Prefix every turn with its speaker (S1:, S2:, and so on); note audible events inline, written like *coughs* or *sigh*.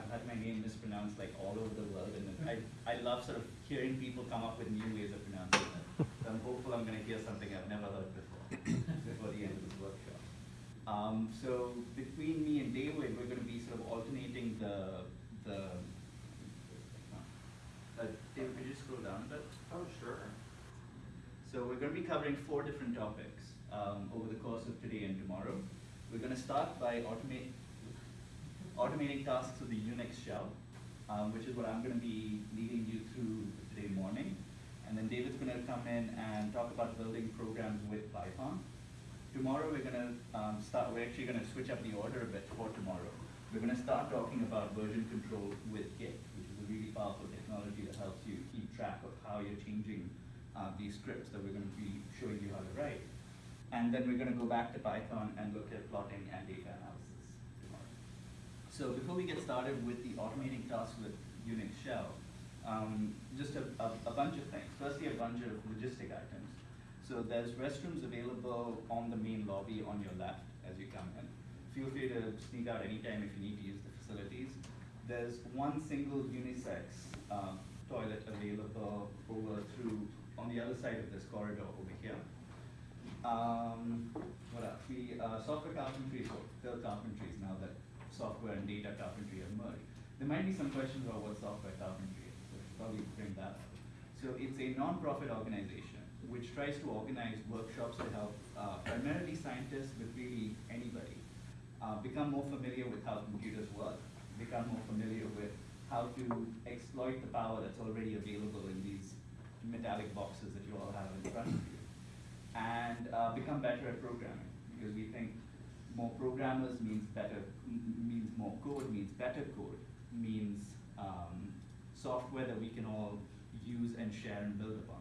S1: I've had my name mispronounced like all over the world, and I, I love sort of hearing people come up with new ways of pronouncing it. So I'm hopeful I'm gonna hear something I've never heard before, *coughs* before the end of this workshop. Um, so between me and David, we're gonna be sort of alternating the, the, uh, David, could you scroll down a bit?
S2: Oh, sure.
S1: So we're going to be covering four different topics um, over the course of today and tomorrow. We're going to start by automate, automating tasks with the Unix shell, um, which is what I'm going to be leading you through today morning. And then David's going to come in and talk about building programs with Python. Tomorrow we're going to um, start, we're actually going to switch up the order a bit for tomorrow. We're going to start talking about version control with Git, which is a really powerful technology that helps you keep track of how you're changing uh, these scripts that we're going to be showing you how to write. And then we're going to go back to Python and look at plotting and data analysis. So before we get started with the automating tasks with Unix shell, um, just a, a, a bunch of things. Firstly, a bunch of logistic items. So there's restrooms available on the main lobby on your left as you come in. Feel free to sneak out anytime if you need to use the facilities. There's one single unisex uh, toilet available over through on the other side of this corridor over here. Um, what else? We, uh, software carpentry, so Phil carpentry is now that software and data carpentry have merged. There might be some questions about what software carpentry is, so probably bring that up. So it's a non-profit organization which tries to organize workshops to help uh, primarily scientists, but really anybody, uh, become more familiar with how computers work, become more familiar with how to exploit the power that's already available in these metallic boxes that you all have in front of you, and uh, become better at programming because we think more programmers means better, means more code, means better code, means um, software that we can all use and share and build upon.